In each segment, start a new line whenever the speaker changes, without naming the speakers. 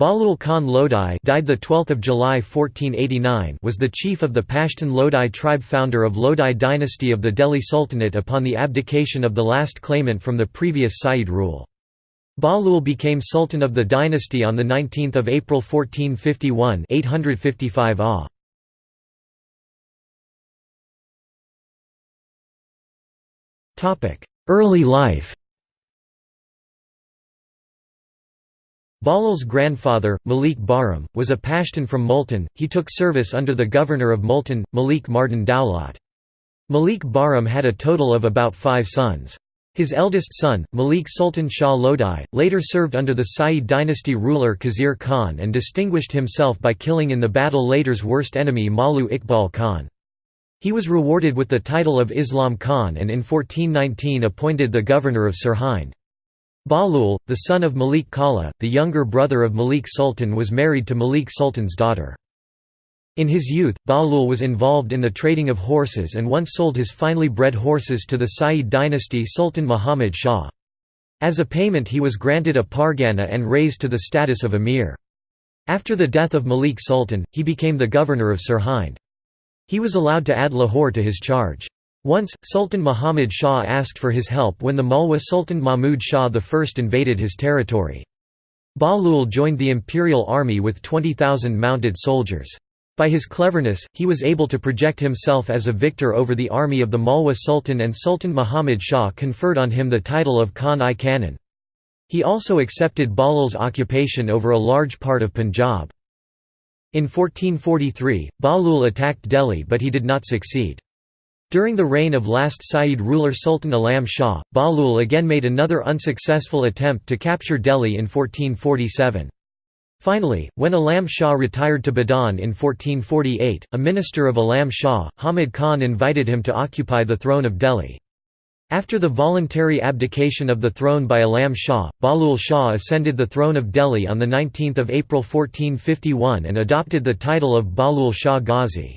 Bahlul Khan Lodai died the 12th of July 1489 was the chief of the Pashtun Lodai tribe founder of Lodai dynasty of the Delhi Sultanate upon the abdication of the last claimant from the previous Sayyid rule. Bahlul became sultan of the dynasty on the 19th of April 1451 855 AH. Early life Bahlul's grandfather, Malik Bahram, was a Pashtun from Multan. He took service under the governor of Multan, Malik Mardan Daulat. Malik Bahram had a total of about five sons. His eldest son, Malik Sultan Shah Lodai, later served under the Sayyid dynasty ruler Khizr Khan and distinguished himself by killing in the battle later's worst enemy Mallu Iqbal Khan. He was rewarded with the title of Islam Khan and in 1419 appointed the governor of Sirhind. Bahlul, the son of Malik Kala, the younger brother of Malik Sultan was married to Malik Sultan's daughter. In his youth, Bahlul was involved in the trading of horses and once sold his finely bred horses to the Sayyid dynasty Sultan Muhammad Shah. As a payment he was granted a pargana and raised to the status of emir. After the death of Malik Sultan, he became the governor of Sirhind. He was allowed to add Lahore to his charge. Once, Sultan Muhammad Shah asked for his help when the Malwa Sultan Mahmud Shah I invaded his territory. Bahlul joined the imperial army with 20,000 mounted soldiers. By his cleverness, he was able to project himself as a victor over the army of the Malwa Sultan and Sultan Muhammad Shah conferred on him the title of Khan-i Khanan. He also accepted Bahlul's occupation over a large part of Punjab. In 1443, Bahlul attacked Delhi but he did not succeed. During the reign of last Sayyid ruler Sultan Alam Shah, Bahlul again made another unsuccessful attempt to capture Delhi in 1447. Finally, when Alam Shah retired to Badaun in 1448, a minister of Alam Shah, Hamid Khan invited him to occupy the throne of Delhi. After the voluntary abdication of the throne by Alam Shah, Bahlul Shah ascended the throne of Delhi on 19 April 1451 and adopted the title of Bahlul Shah Ghazi.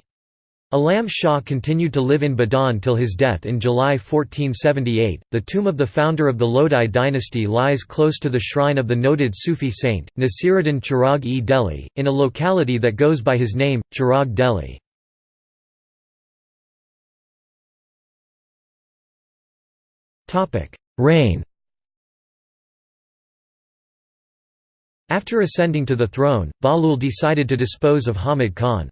Alam Shah continued to live in Badaun till his death in July 1478. The tomb of the founder of the Lodai dynasty lies close to the shrine of the noted Sufi saint, Nasiruddin Chirag e Delhi, in a locality that goes by his name, Chirag Delhi. Reign After ascending to the throne, Bahlul decided to dispose of Hamid Khan.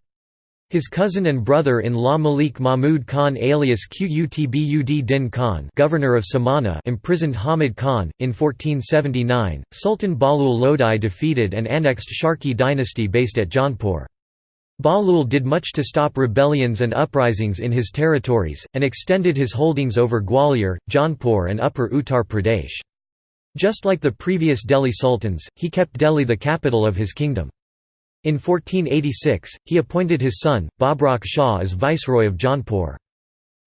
His cousin and brother-in-law Malik Mahmud Khan alias Qutbud Din Khan governor of Samana imprisoned Hamid Khan. In 1479, Sultan Bahlul Lodai defeated and annexed Sharqi dynasty based at Jaunpur. Bahlul did much to stop rebellions and uprisings in his territories, and extended his holdings over Gwalior, Jaunpur and Upper Uttar Pradesh. Just like the previous Delhi sultans, he kept Delhi the capital of his kingdom. In 1486, he appointed his son, Babrak Shah as viceroy of Jaunpur.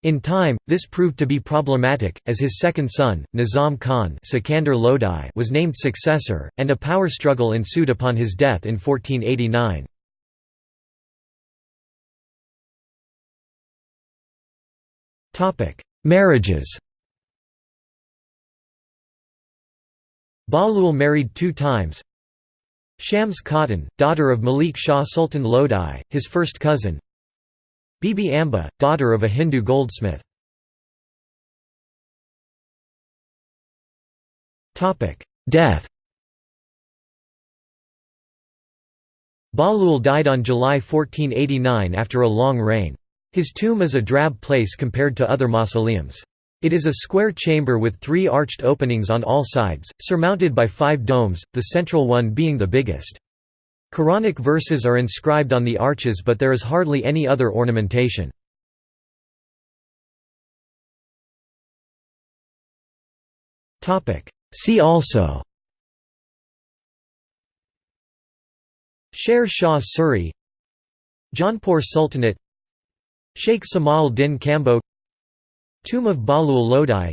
In time, this proved to be problematic, as his second son, Nizam Khan Lodai was named successor, and a power struggle ensued upon his death in 1489. Marriages Bahlul married two times Shams Khatun, daughter of Malik Shah Sultan Lodai, his first cousin Bibi Amba, daughter of a Hindu goldsmith Death Bahlul died on July 1489 after a long reign. His tomb is a drab place compared to other mausoleums. It is a square chamber with three arched openings on all sides, surmounted by five domes, the central one being the biggest. Quranic verses are inscribed on the arches but there is hardly any other ornamentation. See also Sher Shah Suri Jaunpur Sultanate Sheikh Samal Din Kambo Tomb of Bahlul Lodai.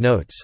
Notes